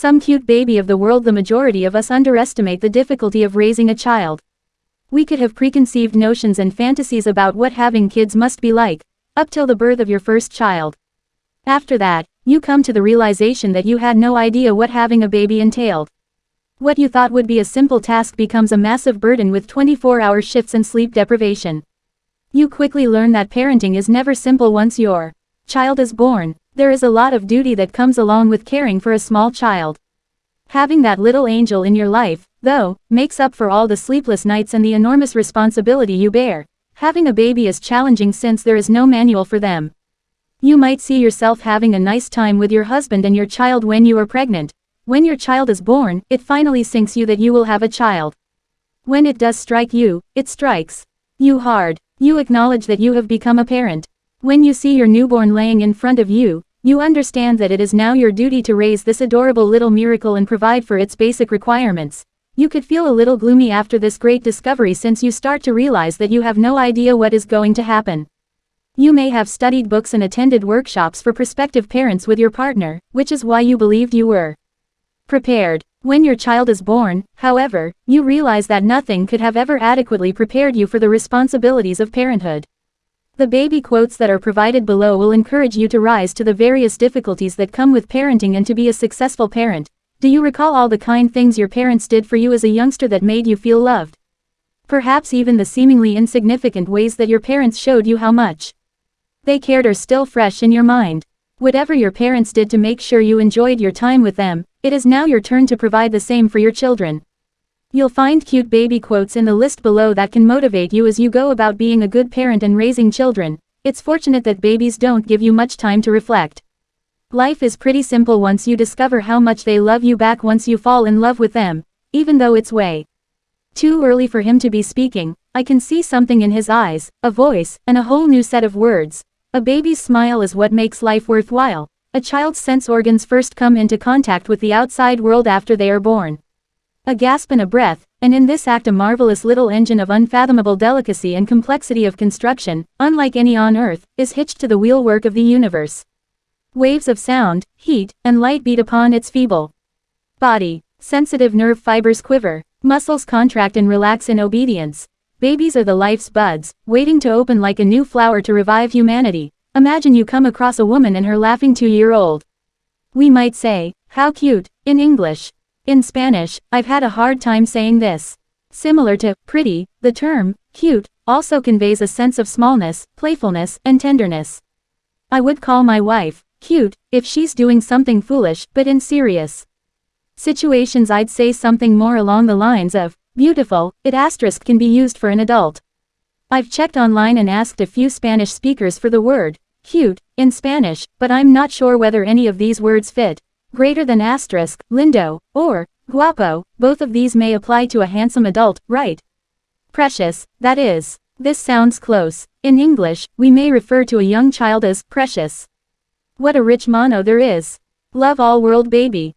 Some cute baby of the world the majority of us underestimate the difficulty of raising a child. We could have preconceived notions and fantasies about what having kids must be like, up till the birth of your first child. After that, you come to the realization that you had no idea what having a baby entailed. What you thought would be a simple task becomes a massive burden with 24-hour shifts and sleep deprivation. You quickly learn that parenting is never simple once your child is born. There is a lot of duty that comes along with caring for a small child. Having that little angel in your life, though, makes up for all the sleepless nights and the enormous responsibility you bear. Having a baby is challenging since there is no manual for them. You might see yourself having a nice time with your husband and your child when you are pregnant, when your child is born, it finally sinks you that you will have a child. When it does strike you, it strikes you hard. You acknowledge that you have become a parent. When you see your newborn laying in front of you, you understand that it is now your duty to raise this adorable little miracle and provide for its basic requirements. You could feel a little gloomy after this great discovery since you start to realize that you have no idea what is going to happen. You may have studied books and attended workshops for prospective parents with your partner, which is why you believed you were prepared. When your child is born, however, you realize that nothing could have ever adequately prepared you for the responsibilities of parenthood. The baby quotes that are provided below will encourage you to rise to the various difficulties that come with parenting and to be a successful parent. Do you recall all the kind things your parents did for you as a youngster that made you feel loved? Perhaps even the seemingly insignificant ways that your parents showed you how much they cared are still fresh in your mind. Whatever your parents did to make sure you enjoyed your time with them, it is now your turn to provide the same for your children. You'll find cute baby quotes in the list below that can motivate you as you go about being a good parent and raising children. It's fortunate that babies don't give you much time to reflect. Life is pretty simple once you discover how much they love you back once you fall in love with them, even though it's way too early for him to be speaking. I can see something in his eyes, a voice, and a whole new set of words. A baby's smile is what makes life worthwhile. A child's sense organs first come into contact with the outside world after they are born. A gasp and a breath, and in this act a marvelous little engine of unfathomable delicacy and complexity of construction, unlike any on Earth, is hitched to the wheelwork of the universe. Waves of sound, heat, and light beat upon its feeble body. Sensitive nerve fibers quiver, muscles contract and relax in obedience, Babies are the life's buds, waiting to open like a new flower to revive humanity. Imagine you come across a woman and her laughing two-year-old. We might say, how cute, in English. In Spanish, I've had a hard time saying this. Similar to pretty, the term cute also conveys a sense of smallness, playfulness, and tenderness. I would call my wife cute if she's doing something foolish, but in serious situations I'd say something more along the lines of Beautiful, it asterisk can be used for an adult. I've checked online and asked a few Spanish speakers for the word, cute, in Spanish, but I'm not sure whether any of these words fit. Greater than asterisk, lindo, or, guapo, both of these may apply to a handsome adult, right? Precious, that is. This sounds close. In English, we may refer to a young child as precious. What a rich mono there is. Love all world baby.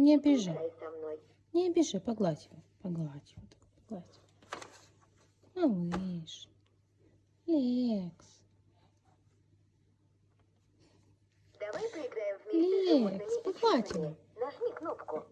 Не обижай. Не обижай, погладь его. Погладь его. Погладь. Малыш. Лекс. Давай поиграем вместе Лекс, погладь его. Нажми кнопку.